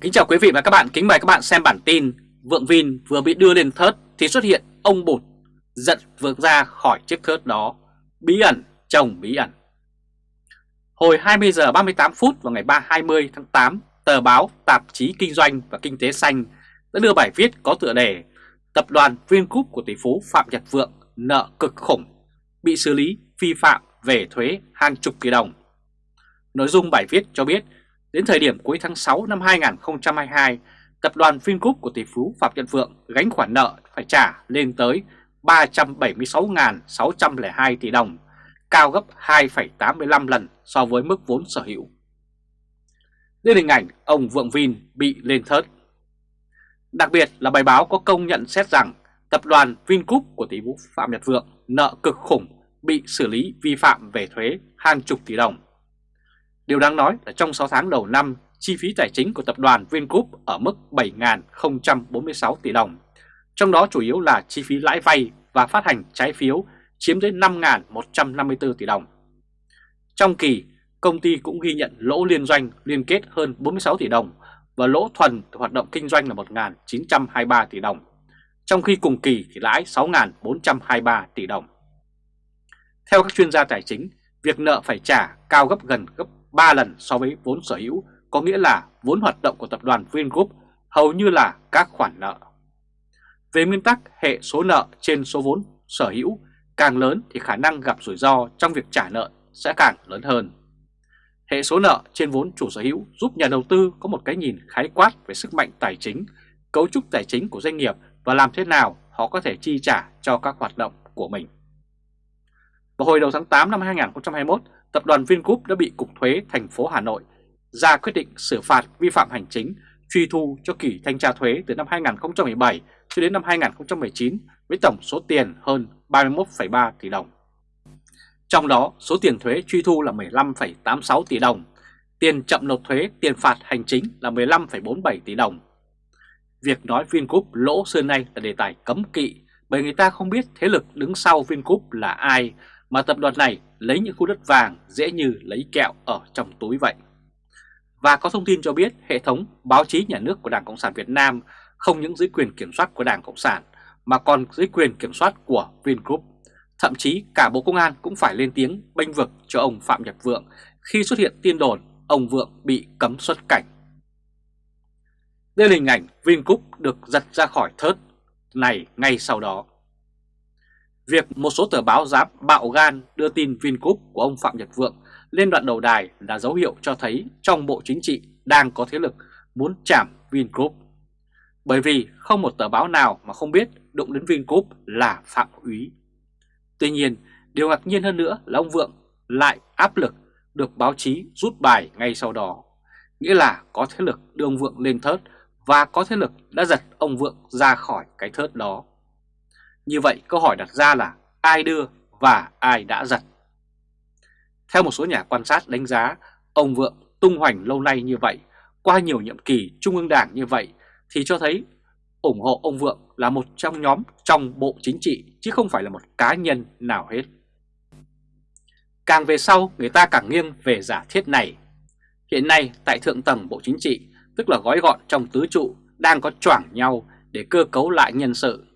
Kính chào quý vị và các bạn, kính mời các bạn xem bản tin Vượng Vin vừa bị đưa lên thớt thì xuất hiện ông Bụt giận vượt ra khỏi chiếc thớt đó. Bí ẩn, chồng bí ẩn. Hồi 20 giờ 38 phút vào ngày 3 20 tháng 8 Tờ báo Tạp chí Kinh doanh và Kinh tế Xanh đã đưa bài viết có tựa đề Tập đoàn Vingroup của tỷ phú Phạm Nhật Vượng nợ cực khủng bị xử lý vi phạm về thuế hàng chục tỷ đồng. Nội dung bài viết cho biết Đến thời điểm cuối tháng 6 năm 2022, tập đoàn Vingroup của tỷ phú Phạm Nhật Vượng gánh khoản nợ phải trả lên tới 376.602 tỷ đồng, cao gấp 2,85 lần so với mức vốn sở hữu. Đây hình ảnh ông Vượng Vin bị lên thớt. Đặc biệt là bài báo có công nhận xét rằng tập đoàn Vingroup của tỷ phú Phạm Nhật Vượng nợ cực khủng bị xử lý vi phạm về thuế hàng chục tỷ đồng. Điều đáng nói là trong 6 tháng đầu năm, chi phí tài chính của tập đoàn Vingroup ở mức 7.046 tỷ đồng, trong đó chủ yếu là chi phí lãi vay và phát hành trái phiếu chiếm tới 5.154 tỷ đồng. Trong kỳ, công ty cũng ghi nhận lỗ liên doanh liên kết hơn 46 tỷ đồng và lỗ thuần từ hoạt động kinh doanh là 1.923 tỷ đồng, trong khi cùng kỳ thì lãi 6.423 tỷ đồng. Theo các chuyên gia tài chính, việc nợ phải trả cao gấp gần gấp 3 lần so với vốn sở hữu, có nghĩa là vốn hoạt động của tập đoàn Vingroup hầu như là các khoản nợ. Về nguyên tắc hệ số nợ trên số vốn sở hữu càng lớn thì khả năng gặp rủi ro trong việc trả nợ sẽ càng lớn hơn. Hệ số nợ trên vốn chủ sở hữu giúp nhà đầu tư có một cái nhìn khái quát về sức mạnh tài chính, cấu trúc tài chính của doanh nghiệp và làm thế nào họ có thể chi trả cho các hoạt động của mình. Vào hồi đầu tháng 8 năm 2021, tập đoàn Vingroup đã bị Cục Thuế thành phố Hà Nội ra quyết định xử phạt vi phạm hành chính truy thu cho kỳ thanh tra thuế từ năm 2017 cho đến năm 2019 với tổng số tiền hơn 31,3 tỷ đồng. Trong đó, số tiền thuế truy thu là 15,86 tỷ đồng, tiền chậm nộp thuế tiền phạt hành chính là 15,47 tỷ đồng. Việc nói Vingroup lỗ xưa nay là đề tài cấm kỵ bởi người ta không biết thế lực đứng sau Vingroup là ai mà tập đoàn này lấy những khu đất vàng dễ như lấy kẹo ở trong túi vậy. Và có thông tin cho biết, hệ thống báo chí nhà nước của Đảng Cộng sản Việt Nam không những dưới quyền kiểm soát của Đảng Cộng sản, mà còn dưới quyền kiểm soát của Vingroup. Thậm chí cả Bộ Công an cũng phải lên tiếng bênh vực cho ông Phạm Nhật Vượng khi xuất hiện tin đồn ông Vượng bị cấm xuất cảnh. Đây là hình ảnh Vingroup được giật ra khỏi thớt này ngay sau đó. Việc một số tờ báo dám bạo gan đưa tin Vingroup của ông Phạm Nhật Vượng lên đoạn đầu đài là dấu hiệu cho thấy trong Bộ Chính trị đang có thế lực muốn chạm Vingroup. Bởi vì không một tờ báo nào mà không biết đụng đến Vingroup là phạm úy. Tuy nhiên, điều ngạc nhiên hơn nữa là ông Vượng lại áp lực được báo chí rút bài ngay sau đó. Nghĩa là có thế lực đưa ông Vượng lên thớt và có thế lực đã giật ông Vượng ra khỏi cái thớt đó. Như vậy câu hỏi đặt ra là ai đưa và ai đã giật? Theo một số nhà quan sát đánh giá, ông Vượng tung hoành lâu nay như vậy, qua nhiều nhiệm kỳ Trung ương Đảng như vậy thì cho thấy ủng hộ ông Vượng là một trong nhóm trong Bộ Chính trị chứ không phải là một cá nhân nào hết. Càng về sau người ta càng nghiêng về giả thiết này. Hiện nay tại thượng tầng Bộ Chính trị, tức là gói gọn trong tứ trụ, đang có choảng nhau để cơ cấu lại nhân sự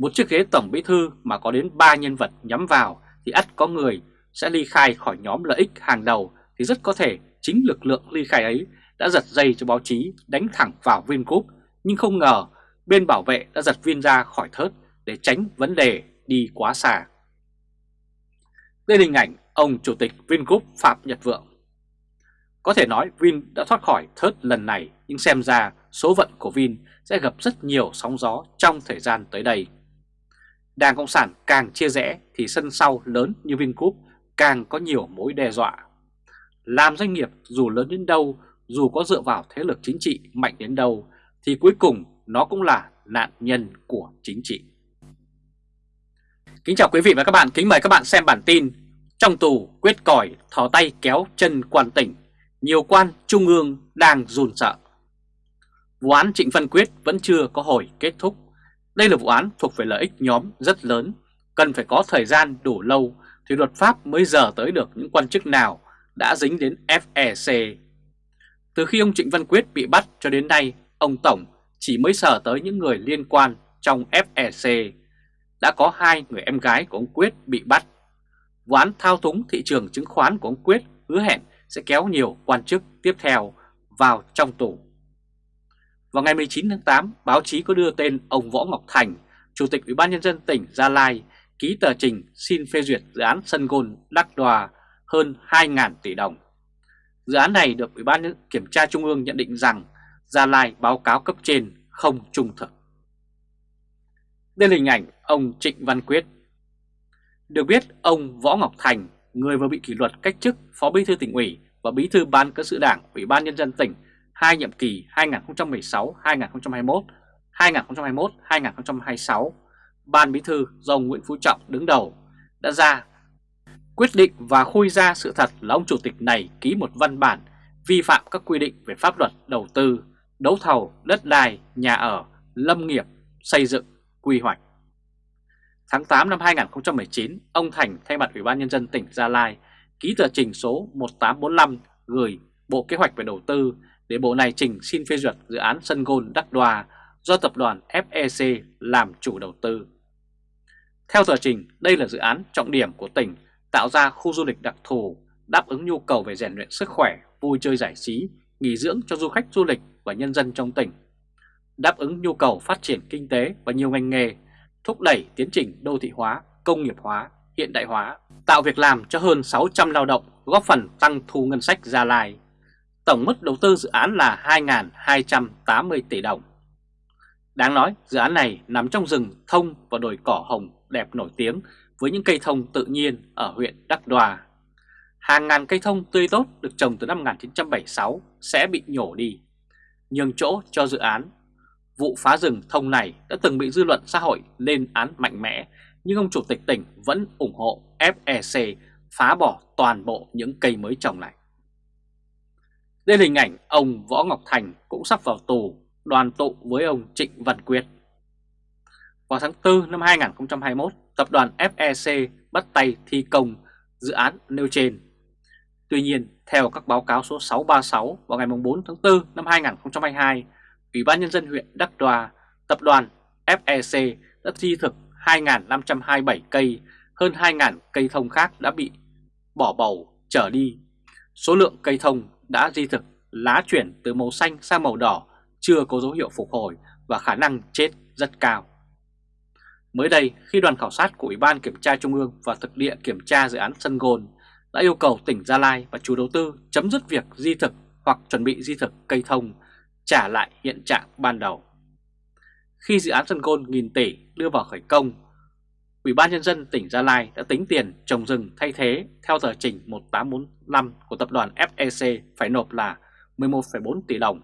một chiếc ghế tổng bí thư mà có đến 3 nhân vật nhắm vào thì ắt có người sẽ ly khai khỏi nhóm lợi ích hàng đầu thì rất có thể chính lực lượng ly khai ấy đã giật dây cho báo chí đánh thẳng vào Vingroup nhưng không ngờ bên bảo vệ đã giật viên ra khỏi thớt để tránh vấn đề đi quá xa. Đây là hình ảnh ông Chủ tịch Vingroup Phạm Nhật Vượng. Có thể nói Vin đã thoát khỏi thớt lần này, nhưng xem ra số phận của Vin sẽ gặp rất nhiều sóng gió trong thời gian tới đây. Đảng Cộng sản càng chia rẽ thì sân sau lớn như Vingroup càng có nhiều mối đe dọa. Làm doanh nghiệp dù lớn đến đâu, dù có dựa vào thế lực chính trị mạnh đến đâu, thì cuối cùng nó cũng là nạn nhân của chính trị. Kính chào quý vị và các bạn, kính mời các bạn xem bản tin Trong tù quyết còi thò tay kéo chân quan tỉnh, nhiều quan trung ương đang run sợ. Vụ án Trịnh Văn Quyết vẫn chưa có hồi kết thúc đây là vụ án thuộc về lợi ích nhóm rất lớn, cần phải có thời gian đủ lâu thì luật pháp mới giờ tới được những quan chức nào đã dính đến FEC. Từ khi ông Trịnh Văn Quyết bị bắt cho đến nay, ông Tổng chỉ mới sở tới những người liên quan trong FEC. Đã có hai người em gái của ông Quyết bị bắt. Vụ án thao túng thị trường chứng khoán của ông Quyết hứa hẹn sẽ kéo nhiều quan chức tiếp theo vào trong tù. Vào ngày 19 tháng 8, báo chí có đưa tên ông Võ Ngọc Thành, Chủ tịch Ủy ban Nhân dân tỉnh Gia Lai, ký tờ trình xin phê duyệt dự án sân gôn Đắc Đoà hơn 2.000 tỷ đồng. Dự án này được Ủy ban Kiểm tra Trung ương nhận định rằng Gia Lai báo cáo cấp trên không trung thực. Đây là hình ảnh ông Trịnh Văn Quyết. Được biết, ông Võ Ngọc Thành, người vừa bị kỷ luật cách chức Phó Bí thư tỉnh ủy và Bí thư Ban Cán sự Đảng Ủy ban Nhân dân tỉnh hai nhiệm kỳ 2016-2021, 2021-2026, Ban Bí thư do ông Nguyễn Phú Trọng đứng đầu đã ra quyết định và khui ra sự thật là ông chủ tịch này ký một văn bản vi phạm các quy định về pháp luật đầu tư, đấu thầu, đất đai, nhà ở, lâm nghiệp, xây dựng, quy hoạch. Tháng 8 năm 2019, ông Thành thay mặt Ủy ban Nhân dân tỉnh Gia Lai ký tờ trình số 1845 gửi Bộ Kế hoạch về Đầu tư để Bộ này trình xin phê duyệt dự án sân gôn Đắc Đoa do tập đoàn FEC làm chủ đầu tư. Theo tờ trình, đây là dự án trọng điểm của tỉnh tạo ra khu du lịch đặc thù đáp ứng nhu cầu về rèn luyện sức khỏe, vui chơi giải trí, nghỉ dưỡng cho du khách du lịch và nhân dân trong tỉnh, đáp ứng nhu cầu phát triển kinh tế và nhiều ngành nghề, thúc đẩy tiến trình đô thị hóa, công nghiệp hóa, hiện đại hóa, tạo việc làm cho hơn 600 lao động, góp phần tăng thu ngân sách Gia Lai. Tổng mức đầu tư dự án là 2.280 tỷ đồng. Đáng nói, dự án này nằm trong rừng thông và đồi cỏ hồng đẹp nổi tiếng với những cây thông tự nhiên ở huyện Đắc Đoa. Hàng ngàn cây thông tươi tốt được trồng từ năm 1976 sẽ bị nhổ đi, nhường chỗ cho dự án. Vụ phá rừng thông này đã từng bị dư luận xã hội lên án mạnh mẽ, nhưng ông chủ tịch tỉnh vẫn ủng hộ FEC phá bỏ toàn bộ những cây mới trồng này. Đây là hình ảnh ông Võ Ngọc Thành cũng sắp vào tù đoàn tụ với ông Trịnh Văn Quyết. Vào tháng 4 năm 2021, tập đoàn FEC bắt tay thi công dự án nêu trên. Tuy nhiên, theo các báo cáo số 636 vào ngày 4 tháng 4 năm 2022, Ủy ban Nhân dân huyện Đắc Đoa, tập đoàn FEC đã thi thực 2.527 cây, hơn 2.000 cây thông khác đã bị bỏ bầu trở đi. Số lượng cây thông đã di thực lá chuyển từ màu xanh sang màu đỏ chưa có dấu hiệu phục hồi và khả năng chết rất cao. Mới đây, khi đoàn khảo sát của Ủy ban Kiểm tra Trung ương và thực địa kiểm tra dự án sân gôn đã yêu cầu tỉnh Gia Lai và chủ đầu tư chấm dứt việc di thực hoặc chuẩn bị di thực cây thông, trả lại hiện trạng ban đầu. Khi dự án sân gôn nghìn tỷ đưa vào khởi công, Ủy ban Nhân dân tỉnh Gia Lai đã tính tiền trồng rừng thay thế theo tờ trình 1845 của tập đoàn FEC phải nộp là 11,4 tỷ đồng.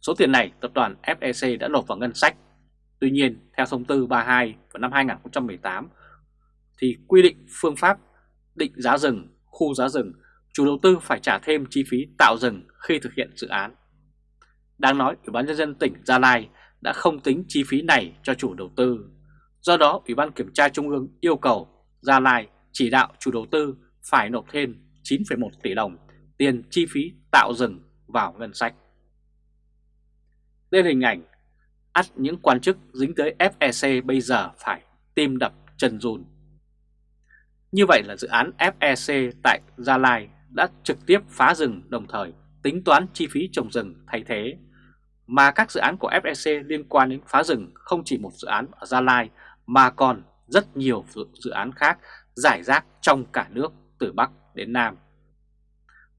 Số tiền này tập đoàn FEC đã nộp vào ngân sách Tuy nhiên, theo thông tư 32 vào năm 2018 thì quy định phương pháp định giá rừng, khu giá rừng, chủ đầu tư phải trả thêm chi phí tạo rừng khi thực hiện dự án. Đang nói, Ủy ban nhân dân tỉnh Gia Lai đã không tính chi phí này cho chủ đầu tư. Do đó, Ủy ban Kiểm tra Trung ương yêu cầu Gia Lai chỉ đạo chủ đầu tư phải nộp thêm 9,1 tỷ đồng tiền chi phí tạo rừng vào ngân sách. Đây là hình ảnh ắt những quan chức dính tới FEC bây giờ phải tim đập chân run. Như vậy là dự án FEC tại Gia Lai đã trực tiếp phá rừng đồng thời tính toán chi phí trồng rừng thay thế. Mà các dự án của FEC liên quan đến phá rừng không chỉ một dự án ở Gia Lai mà còn rất nhiều dự án khác giải rác trong cả nước, từ Bắc đến Nam.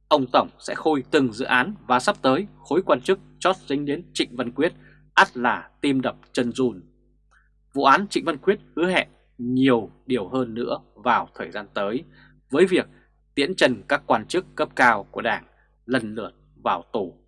Ông Tổng sẽ khôi từng dự án và sắp tới khối quan chức chót dính đến Trịnh Văn Quyết, ắt là tim đập chân run. Vụ án Trịnh Văn Quyết hứa hẹn nhiều điều hơn nữa vào thời gian tới với việc tiễn trần các quan chức cấp cao của Đảng lần lượt vào tù.